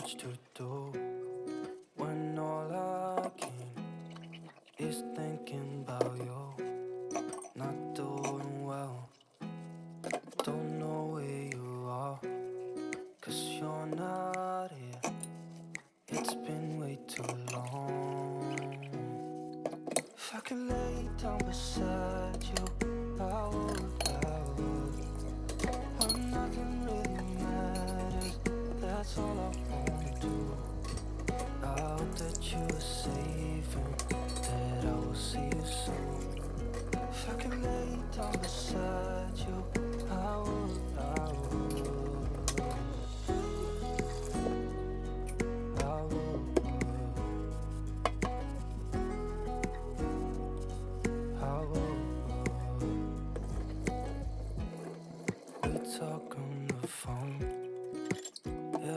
much to do when all I can is thinking about you. Not doing well, don't know where you are, cause you're not here. It's been way too long. If I could lay down beside phone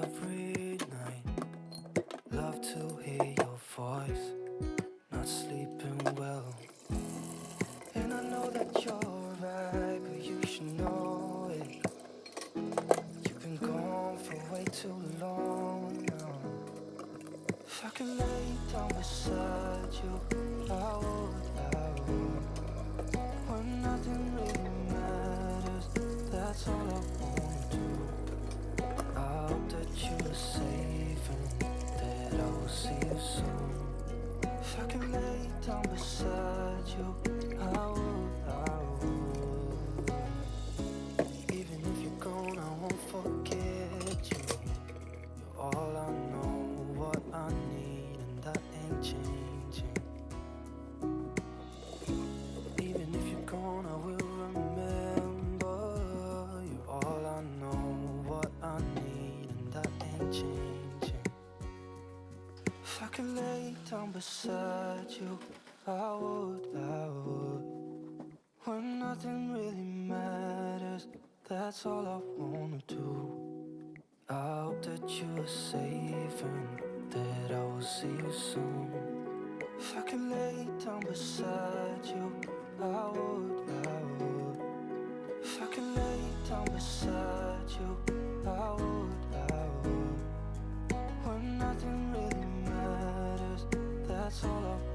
every night. Love to hear your voice. Not sleeping well. And I know that you're right, but you should know it. You've been gone for way too long now. If I could lay down beside you, I would, I would. When nothing really matters, that's all I wanna beside you, I would, I would. Even if you're gone, I won't forget you. You're all I know, what I need, and that ain't changing. Even if you're gone, I will remember. You're all I know, what I need, and that ain't changing. If I could lay down beside you, I would, I would. When nothing really matters, that's all I wanna do. I hope that you are safe and that I will see you soon. If I could lay down beside you, I would, I would. If I could lay down beside you, I would, I would. When nothing really matters, that's all I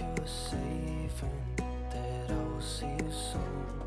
you safe and that I will see you soon.